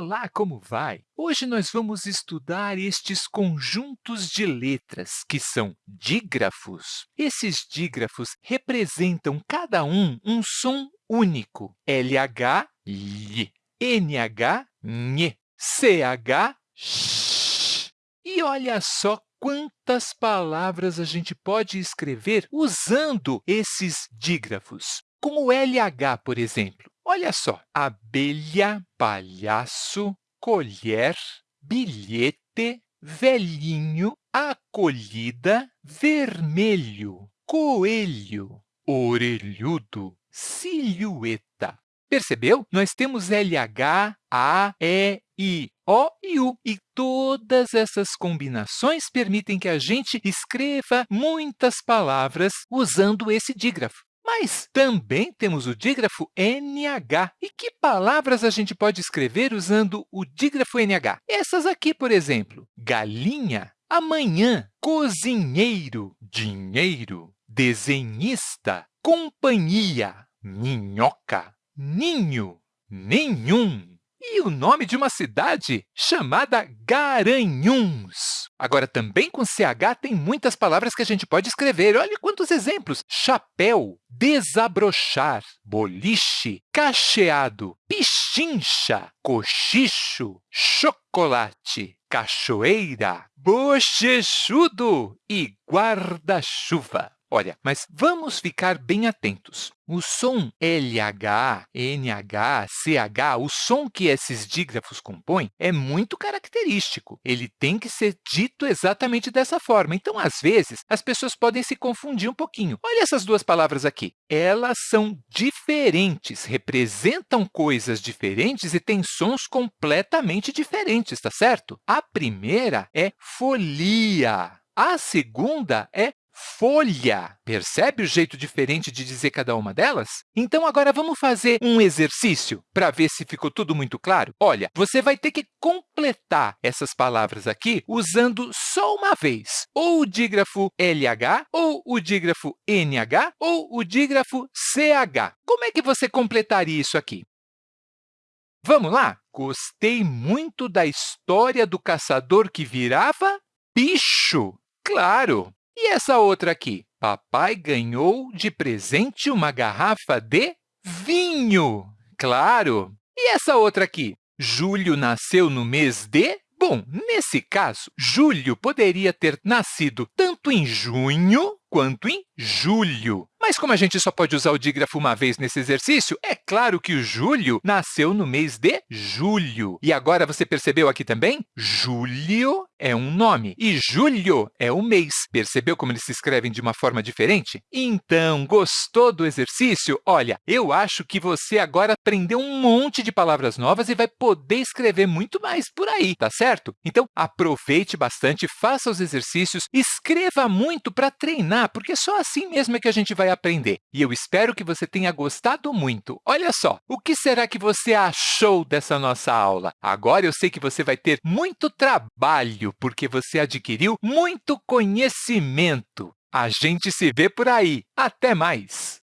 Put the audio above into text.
Olá, como vai? Hoje nós vamos estudar estes conjuntos de letras, que são dígrafos. Esses dígrafos representam cada um um som único. LH, LH, NH, NH, CH, SH. E olha só quantas palavras a gente pode escrever usando esses dígrafos. Com o LH, por exemplo, Olha só, abelha, palhaço, colher, bilhete, velhinho, acolhida, vermelho, coelho, orelhudo, silhueta. Percebeu? Nós temos LH, A, E, I, O e U. E todas essas combinações permitem que a gente escreva muitas palavras usando esse dígrafo. Mas também temos o dígrafo NH. E que palavras a gente pode escrever usando o dígrafo NH? Essas aqui, por exemplo, galinha, amanhã, cozinheiro, dinheiro, desenhista, companhia, minhoca, ninho, nenhum, e o nome de uma cidade chamada Garanhuns. Agora, também com CH tem muitas palavras que a gente pode escrever. Olha quantos exemplos! Chapéu, desabrochar, boliche, cacheado, pichincha, cochicho, chocolate, cachoeira, bochechudo e guarda-chuva. Olha, mas vamos ficar bem atentos. O som LH, NH, CH, o som que esses dígrafos compõem é muito característico. Ele tem que ser dito exatamente dessa forma. Então, às vezes, as pessoas podem se confundir um pouquinho. Olha essas duas palavras aqui. Elas são diferentes, representam coisas diferentes e têm sons completamente diferentes, está certo? A primeira é folia. A segunda é folha. Percebe o jeito diferente de dizer cada uma delas? Então, agora vamos fazer um exercício para ver se ficou tudo muito claro? Olha, você vai ter que completar essas palavras aqui usando só uma vez, ou o dígrafo LH, ou o dígrafo NH, ou o dígrafo CH. Como é que você completaria isso aqui? Vamos lá? Gostei muito da história do caçador que virava bicho. Claro! E essa outra aqui? Papai ganhou de presente uma garrafa de vinho. Claro! E essa outra aqui? Júlio nasceu no mês de... Bom, nesse caso, Júlio poderia ter nascido tanto em junho quanto em julho. Mas como a gente só pode usar o dígrafo uma vez nesse exercício, é claro que o Júlio nasceu no mês de julho. E agora você percebeu aqui também? Júlio é um nome e julho é um mês. Percebeu como eles se escrevem de uma forma diferente? Então, gostou do exercício? Olha, eu acho que você agora aprendeu um monte de palavras novas e vai poder escrever muito mais por aí, tá certo? Então, aproveite bastante, faça os exercícios, escreva muito para treinar, porque só assim mesmo é que a gente vai aprender. E eu espero que você tenha gostado muito. Olha só, o que será que você achou dessa nossa aula? Agora eu sei que você vai ter muito trabalho, porque você adquiriu muito conhecimento. A gente se vê por aí. Até mais!